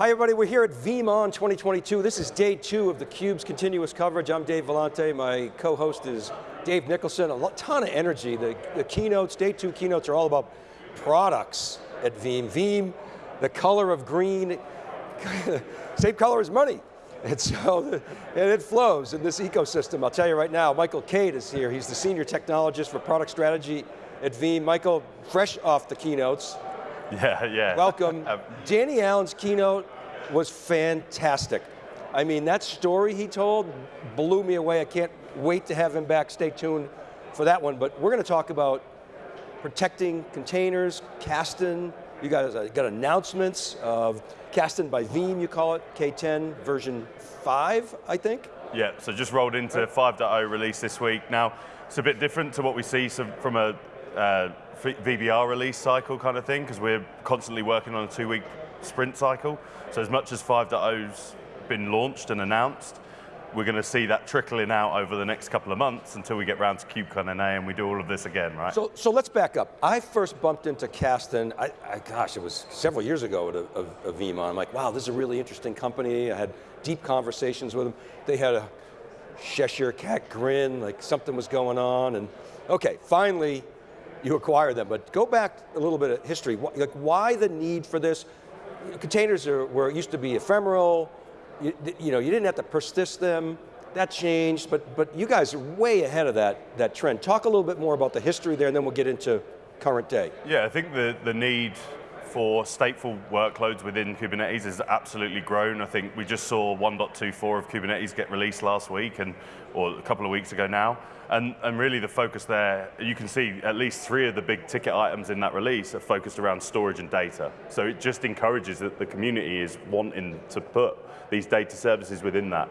Hi everybody, we're here at VeeamON 2022. This is day two of theCUBE's continuous coverage. I'm Dave Vellante, my co-host is Dave Nicholson. A ton of energy. The, the, keynotes, day two keynotes are all about products at Veeam. Veeam, the color of green, same color as money. And so, and it flows in this ecosystem. I'll tell you right now, Michael Cade is here. He's the senior technologist for product strategy at Veeam. Michael, fresh off the keynotes, Yeah, yeah. Welcome. Danny Allen's keynote was fantastic. I mean, that story he told blew me away. I can't wait to have him back. Stay tuned for that one. But we're going to talk about protecting containers, Kasten. You guys uh, got announcements of Kasten by Veeam, you call it, K10 version 5, I think? Yeah, so just rolled into 5.0 release this week. Now, it's a bit different to what we see from a uh, VBR release cycle kind of thing, because we're constantly working on a two week sprint cycle. So as much as 5.0's been launched and announced, we're going to see that trickling out over the next couple of months until we get around to KubeCon and we do all of this again, right? So, so let's back up. I first bumped into Kasten, I, I, gosh, it was several years ago at a, a, a. I'm like, wow, this is a really interesting company. I had deep conversations with them. They had a Cheshire cat grin, like something was going on, and okay, finally, you acquire them. But go back a little bit of history. Like why the need for this? Containers are, were used to be ephemeral. You, you know, you didn't have to persist them. That changed, but but you guys are way ahead of that that trend. Talk a little bit more about the history there, and then we'll get into current day. Yeah, I think the the need for stateful workloads within Kubernetes has absolutely grown. I think we just saw 1.24 of Kubernetes get released last week, and or a couple of weeks ago now. And, and really the focus there, you can see at least three of the big ticket items in that release are focused around storage and data. So it just encourages that the community is wanting to put these data services within that.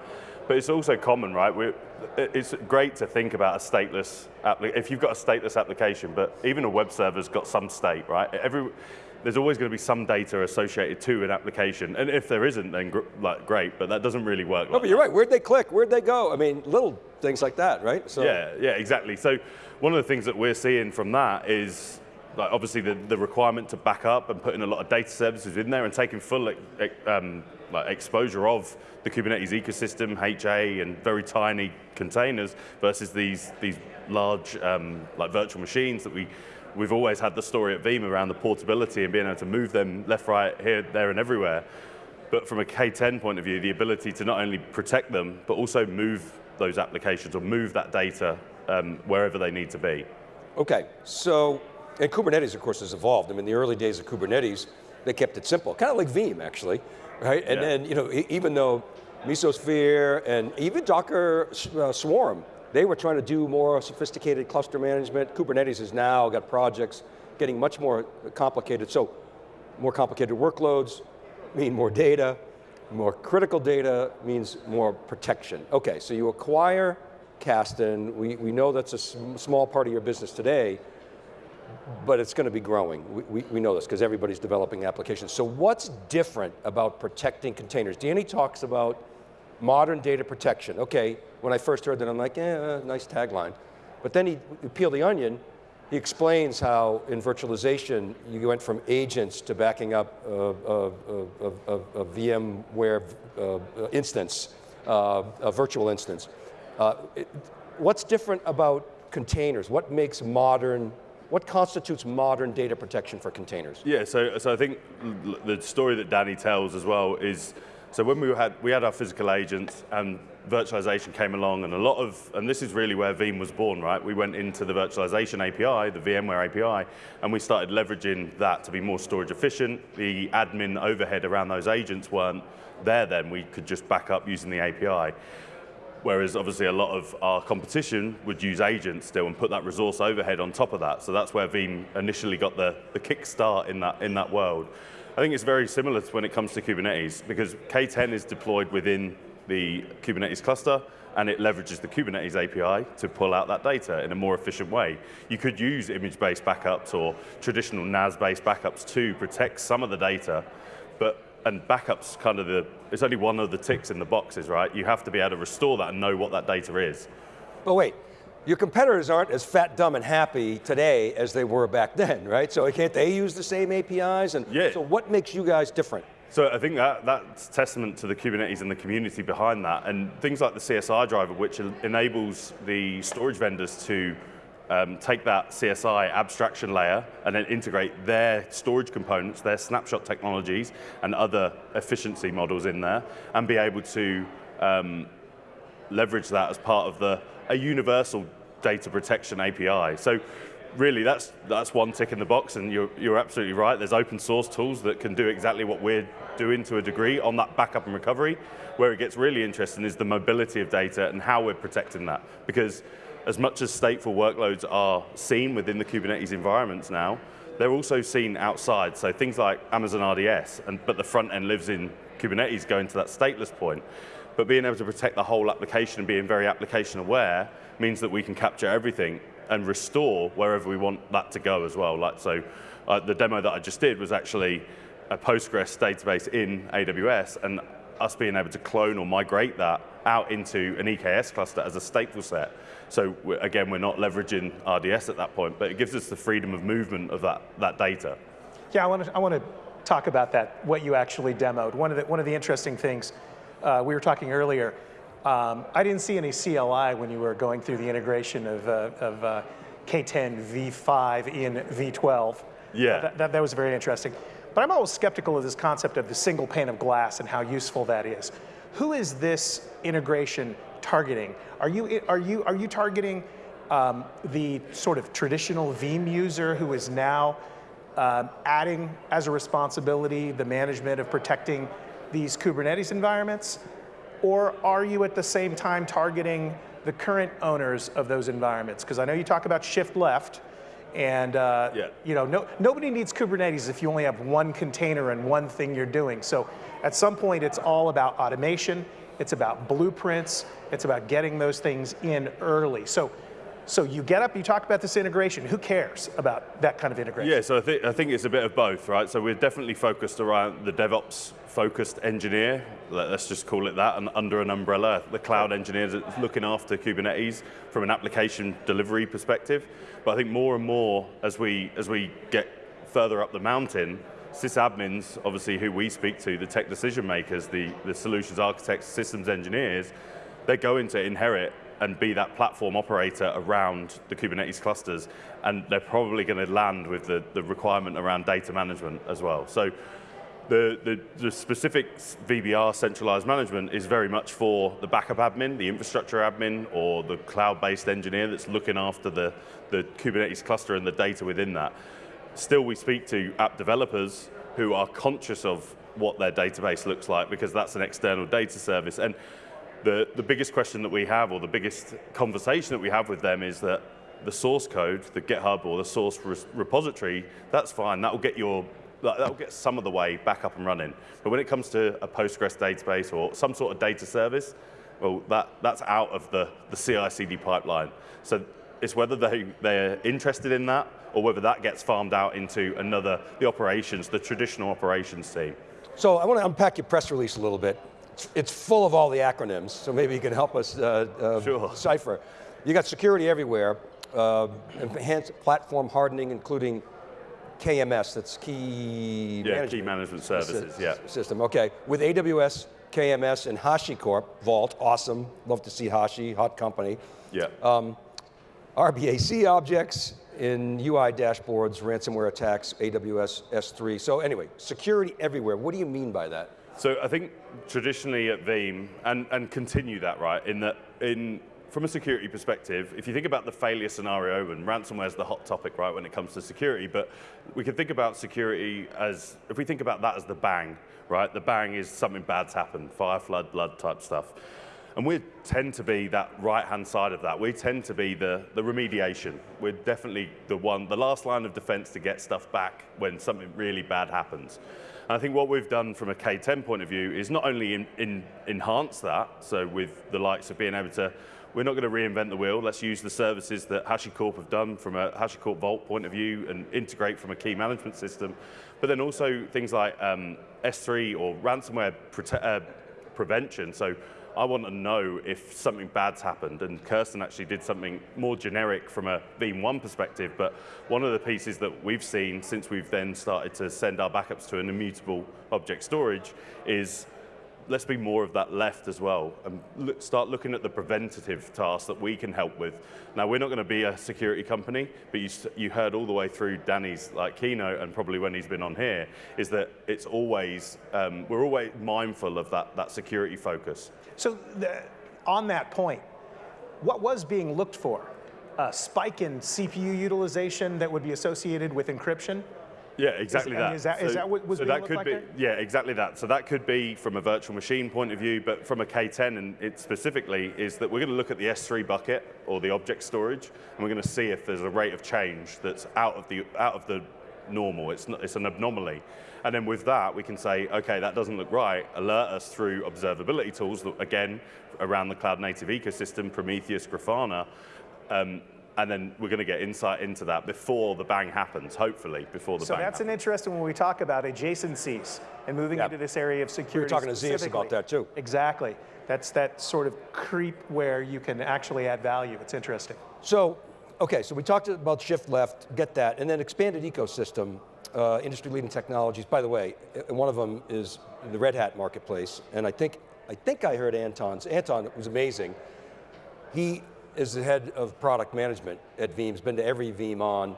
But it's also common, right? We're, it's great to think about a stateless, if you've got a stateless application, but even a web server's got some state, right? Every, there's always going to be some data associated to an application. And if there isn't, then gr like, great, but that doesn't really work. No, like but you're right. Where'd they click? Where'd they go? I mean, little things like that, right? So. Yeah, yeah, exactly. So one of the things that we're seeing from that is like obviously the, the requirement to back up and putting a lot of data services in there and taking full um, like exposure of the Kubernetes ecosystem, HA, and very tiny containers versus these, these large um, like virtual machines that we we've always had the story at Veeam around the portability and being able to move them left, right, here, there, and everywhere. But from a K10 point of view, the ability to not only protect them, but also move those applications or move that data um, wherever they need to be. Okay, so, and Kubernetes, of course, has evolved. I mean, the early days of Kubernetes, they kept it simple, kind of like Veeam, actually, right? And then, you know, even though Mesosphere and even Docker uh, Swarm they were trying to do more sophisticated cluster management. Kubernetes has now got projects getting much more complicated. So more complicated workloads mean more data, more critical data means more protection. Okay, so you acquire Kasten, we, we know that's a sm small part of your business today, but it's going to be growing. We, we, we know this because everybody's developing applications. So what's different about protecting containers? Danny talks about modern data protection. Okay, when I first heard that, I'm like, eh, nice tagline. But then he, he peel the onion, he explains how in virtualization, you went from agents to backing up a, a, a, a VMware uh, instance, uh, a virtual instance. Uh, it, what's different about containers? What makes modern what constitutes modern data protection for containers? Yeah, so, so I think the story that Danny tells as well is so when we had, we had our physical agents and virtualization came along and a lot of, and this is really where Veeam was born, right? We went into the virtualization API, the VMware API, and we started leveraging that to be more storage efficient. The admin overhead around those agents weren't there then. We could just back up using the API. Whereas obviously a lot of our competition would use agents still and put that resource overhead on top of that. So that's where Veeam initially got the, the kickstart in that, in that world. I think it's very similar to when it comes to Kubernetes because K10 is deployed within the Kubernetes cluster and it leverages the Kubernetes API to pull out that data in a more efficient way. You could use image-based backups or traditional NAS-based backups to protect some of the data, but and backups kind of the, it's only one of the ticks in the boxes, right? You have to be able to restore that and know what that data is. But wait, your competitors aren't as fat, dumb, and happy today as they were back then, right? So can't they use the same APIs? And yeah. So what makes you guys different? So I think that that's testament to the Kubernetes and the community behind that, and things like the CSI driver, which enables the storage vendors to um, take that CSI abstraction layer and then integrate their storage components, their snapshot technologies, and other efficiency models in there, and be able to um, leverage that as part of the a universal data protection API. So really that's that's one tick in the box and you're, you're absolutely right. There's open source tools that can do exactly what we're doing to a degree on that backup and recovery. Where it gets really interesting is the mobility of data and how we're protecting that. Because as much as stateful workloads are seen within the kubernetes environments now they're also seen outside. So things like amazon rds and but the front end lives in kubernetes going to that stateless point. But being able to protect the whole application and being very application aware means that we can capture everything and restore wherever we want that to go as well. Like so, uh, the demo that I just did was actually a Postgres database in AWS, and us being able to clone or migrate that out into an EKS cluster as a stateful set. So we're, again, we're not leveraging RDS at that point, but it gives us the freedom of movement of that, that data. Yeah, I want to I want to talk about that, what you actually demoed. One of the, one of the interesting things, uh, we were talking earlier, um, I didn't see any CLI when you were going through the integration of, uh, of uh, K10 V5 in V12. Yeah. That, that, that, was very interesting. But I'm always skeptical of this concept of the single pane of glass and how useful that is. Who is this integration targeting? Are you, are you, are you targeting um, the sort of traditional Veeam user who is now um, adding as a responsibility the management of protecting these Kubernetes environments? Or are you at the same time targeting the current owners of those environments? Because I know you talk about shift left, and uh, yeah. you know, no, nobody needs Kubernetes if you only have one container and one thing you're doing. So at some point, it's all about automation. It's about blueprints. It's about getting those things in early. So, so you get up, you talk about this integration. Who cares about that kind of integration? Yeah, so I think, I think it's a bit of both, right? So we're definitely focused around the DevOps focused engineer, let's just call it that, and under an umbrella, the cloud engineers looking after Kubernetes from an application delivery perspective. But I think more and more as we, as we get further up the mountain, sysadmins, obviously who we speak to, the tech decision makers, the, the solutions architects, systems engineers, they're going to inherit and be that platform operator around the Kubernetes clusters, and they're probably going to land with the, the requirement around data management as well. So the, the, the, specific VBR centralized management is very much for the backup admin, the infrastructure admin, or the cloud-based engineer that's looking after the, the Kubernetes cluster and the data within that. Still, we speak to app developers who are conscious of what their database looks like because that's an external data service. And the, the biggest question that we have, or the biggest conversation that we have with them is that the source code, the GitHub or the source repository, that's fine, that will get your that'll get some of the way back up and running. But when it comes to a Postgres database or some sort of data service, well, that, that's out of the, the CI/CD pipeline. So it's whether they, they're interested in that or whether that gets farmed out into another, the operations, the traditional operations team. So I want to unpack your press release a little bit. It's full of all the acronyms, so maybe you can help us uh, uh, sure. decipher. You got security everywhere, uh, enhanced platform hardening, including KMS, that's key yeah, management. key management services, yeah. System, okay. With AWS, KMS, and HashiCorp, Vault, awesome. Love to see Hashi, hot company. Yeah. Um, RBAC objects in UI dashboards, ransomware attacks, AWS S3. So anyway, security everywhere. What do you mean by that? So I think traditionally at Veeam, and, and continue that, right, in that in from a security perspective, if you think about the failure scenario, and ransomware is the hot topic, right, when it comes to security, but we can think about security as, if we think about that as the bang, right, the bang is something bad's happened, fire, flood, blood type stuff. And we tend to be that right-hand side of that. We tend to be the, the remediation. We're definitely the one, the last line of defense to get stuff back when something really bad happens. I think what we've done from a K10 point of view is not only in, in, enhance that, so with the likes of being able to we're not going to reinvent the wheel. Let's use the services that HashiCorp have done from a HashiCorp Vault point of view and integrate from a key management system. But then also things like um, S3 or ransomware uh, prevention. So I want to know if something bad's happened. And Kasten actually did something more generic from a Veeam ONE perspective. But one of the pieces that we've seen since we've then started to send our backups to an immutable object storage is let's be more of that left as well and look, start looking at the preventative tasks that we can help with. Now, we're not going to be a security company, but you, you heard all the way through Danny's like keynote and probably when he's been on here, is that it's always, um, we're always mindful of that, that security focus. So the, on that point, what was being looked for? A spike in CPU utilization that would be associated with encryption? Yeah, exactly I mean, that. is that- is that what was so that could like be? Yeah, exactly that. So that could be from a virtual machine point of view, but from a K10 and it specifically is that we're going to look at the S3 bucket or the object storage, and we're going to see if there's a rate of change that's out of the out of the normal. It's not, it's an anomaly. And then with that, we can say, okay, that doesn't look right. Alert us through observability tools, that, again, around the cloud native ecosystem, Prometheus, Grafana, um, and then we're going to get insight into that before the bang happens, hopefully, before the So bang that's happens. an interesting when we talk about adjacencies and moving Yeah. into this area of security. talking to Zeus about that, too. Exactly. That's that sort of creep where you can actually add value. It's interesting. So, okay, so we talked about shift left, get that, and then expanded ecosystem, uh, industry-leading technologies. By the way, uh, one of them is the Red Hat marketplace, and I think I think I heard Anton's. Anton was amazing. He is the head of product management at Veeam. He's been to every VeeamON.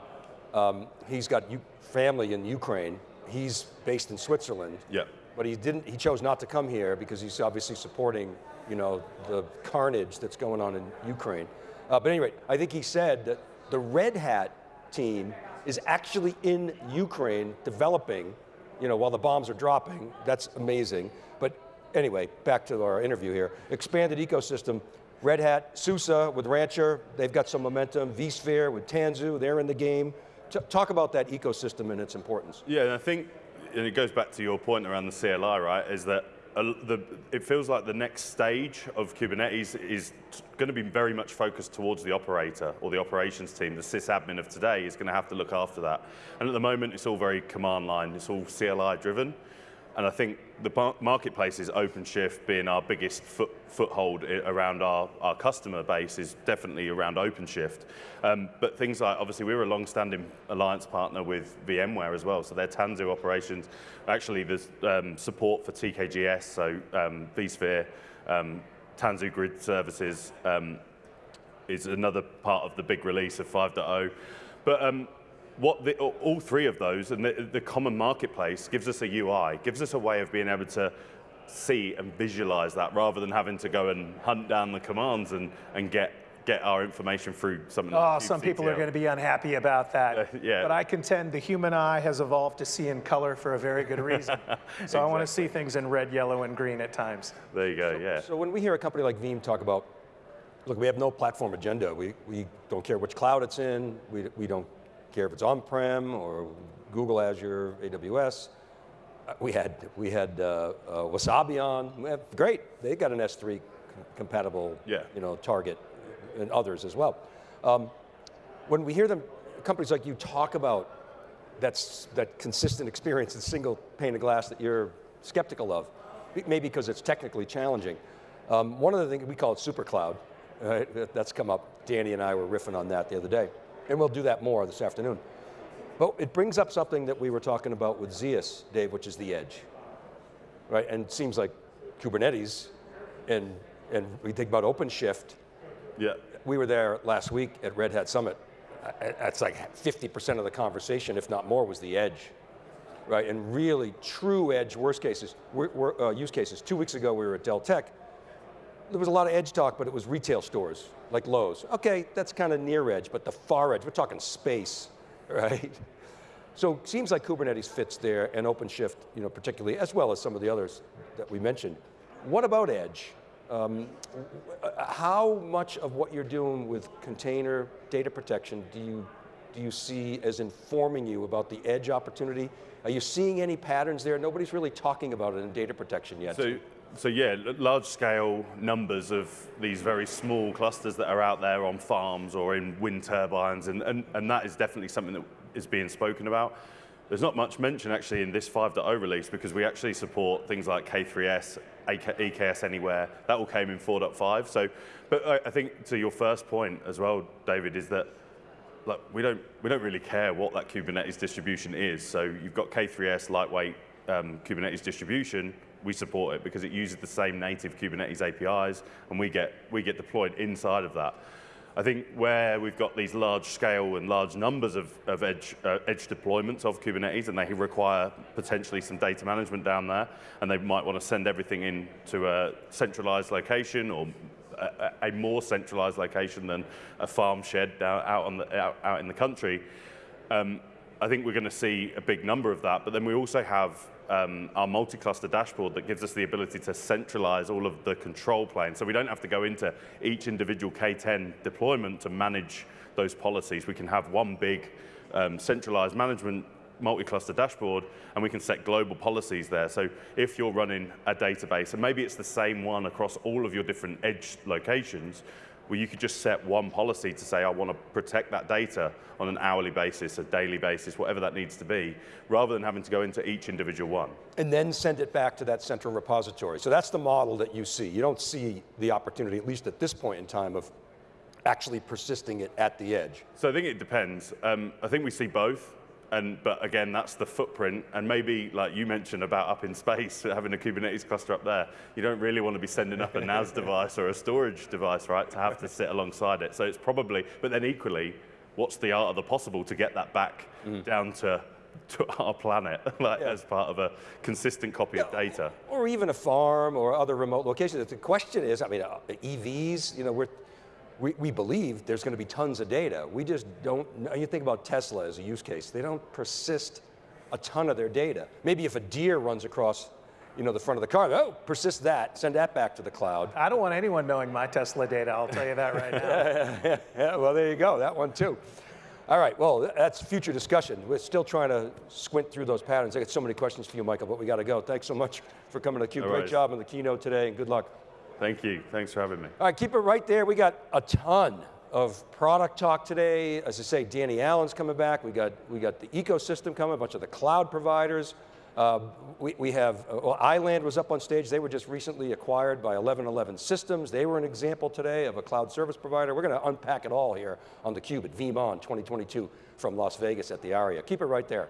Um, he's got family in Ukraine. He's based in Switzerland. Yeah. But he didn't. He chose not to come here because he's obviously supporting, you know, the carnage that's going on in Ukraine. Uh, but anyway, I think he said that the Red Hat team is actually in Ukraine developing, you know, while the bombs are dropping. That's amazing. But anyway, back to our interview here. Expanded ecosystem. Red Hat, SUSE with Rancher, they've got some momentum. vSphere with Tanzu, they're in the game. T talk about that ecosystem and its importance. Yeah, and I think, and it goes back to your point around the CLI, right, is that the, it feels like the next stage of Kubernetes is going to be very much focused towards the operator or the operations team. The sysadmin of today is going to have to look after that. And at the moment, it's all very command line. It's all CLI driven. And I think the mar- marketplace is OpenShift being our biggest foot, foothold around our, our customer base is definitely around OpenShift. Um, but things like, obviously, we were a long-standing alliance partner with VMware as well. So their Tanzu operations, actually, there's um, support for TKGS, so um, vSphere, um, Tanzu Grid Services, um, is another part of the big release of 5.0. But um, what the, all three of those and the, the common marketplace gives us a UI, gives us a way of being able to see and visualize that rather than having to go and hunt down the commands and, and get, get our information through something Oh, like some people are going to be unhappy about that. Uh, yeah. But I contend the human eye has evolved to see in color for a very good reason. so I want to see things in red, yellow, and green at times. There you go, yeah. So when we hear a company like Veeam talk about, look, we have no platform agenda. We, we don't care which cloud it's in. We, we don't care if it's on-prem or Google Azure, AWS. Uh, We had, we had uh, uh, Wasabi on. Have- Great, they got an S3 compatible Yeah. you know, target and others as well. Um, when we hear them, companies like you talk about that's, that consistent experience, the single pane of glass that you're skeptical of, maybe because it's technically challenging. Um, one of the things, we call it super cloud, right? That's come up. Danny and I were riffing on that the other day. And we'll do that more this afternoon. But it brings up something that we were talking about with Zeus, Dave, which is the edge. Right, and it seems like Kubernetes, and, and we think about OpenShift, yeah. we were there last week at Red Hat Summit. That's like 50% of the conversation, if not more, was the edge, right? And really true edge worst cases, wor- wor- uh, use cases. Two weeks ago, we were at Dell Tech. There was a lot of edge talk, but it was retail stores, like Lowe's. Okay, that's kind of near edge, but the far edge, we're talking space, right? So it seems like Kubernetes fits there, and OpenShift, you know, particularly, as well as some of the others that we mentioned. What about edge? Um, how much of what you're doing with container data protection do you, do you see as informing you about the edge opportunity? Are you seeing any patterns there? Nobody's really talking about it in data protection yet. So, so yeah, large scale numbers of these very small clusters that are out there on farms or in wind turbines, and, and, and that is definitely something that is being spoken about. There's not much mention actually in this 5.0 release because we actually support things like K3S, AK, EKS Anywhere. That all came in 4.5. So, but I, I think to your first point as well, David, is that like, we don't we don't really care what that Kubernetes distribution is. So you've got K3S lightweight um, Kubernetes distribution. We support it because it uses the same native Kubernetes APIs, and we get we get deployed inside of that. I think where we've got these large scale and large numbers of, of edge, uh, edge deployments of Kubernetes and they require potentially some data management down there and they might want to send everything in to a centralized location or a, a more centralized location than a farm shed down, out, on the, out, out in the country. Um, I think we're going to see a big number of that, but then we also have um, our multi-cluster dashboard that gives us the ability to centralize all of the control plane. So we don't have to go into each individual K10 deployment to manage those policies. We can have one big um, centralized management multi-cluster dashboard and we can set global policies there. So if you're running a database, and maybe it's the same one across all of your different edge locations, where you could just set one policy to say, I want to protect that data on an hourly basis, a daily basis, whatever that needs to be, rather than having to go into each individual one. And then send it back to that central repository. So that's the model that you see. You don't see the opportunity, at least at this point in time, of actually persisting it at the edge. So I think it depends. Um, I think we see both. And, but again, that's the footprint. And maybe, like you mentioned about up in space, having a Kubernetes cluster up there, you don't really want to be sending up a NAS device or a storage device, right, to have to sit alongside it. So it's probably, but then equally, what's the art of the possible to get that back mm. down to to our planet like yeah. as part of a consistent copy yeah, of data. Or even a farm or other remote locations. The question is, I mean, uh, EVs, you know, we're, we, we believe there's going to be tons of data. We just don't, you think about Tesla as a use case, they don't persist a ton of their data. Maybe if a deer runs across you know, the front of the car, oh, persist that, send that back to the cloud. I don't want anyone knowing my Tesla data, I'll tell you that right now. yeah, yeah, yeah, well, there you go, that one too. All right, well, that's future discussion. We're still trying to squint through those patterns. I got so many questions for you, Michael, but we got to go. Thanks so much for coming to theCUBE. Great right. job on the keynote today, and good luck. Thank you, thanks for having me. All right, keep it right there. We got a ton of product talk today. As I say, Danny Allen's coming back. We got, we got the ecosystem coming, a bunch of the cloud providers. Uh, we, we have, uh, well, iland was up on stage. They were just recently acquired by 11:11 Systems. They were an example today of a cloud service provider. We're going to unpack it all here on theCUBE at VeeamON 2022 from Las Vegas at the ARIA. Keep it right there.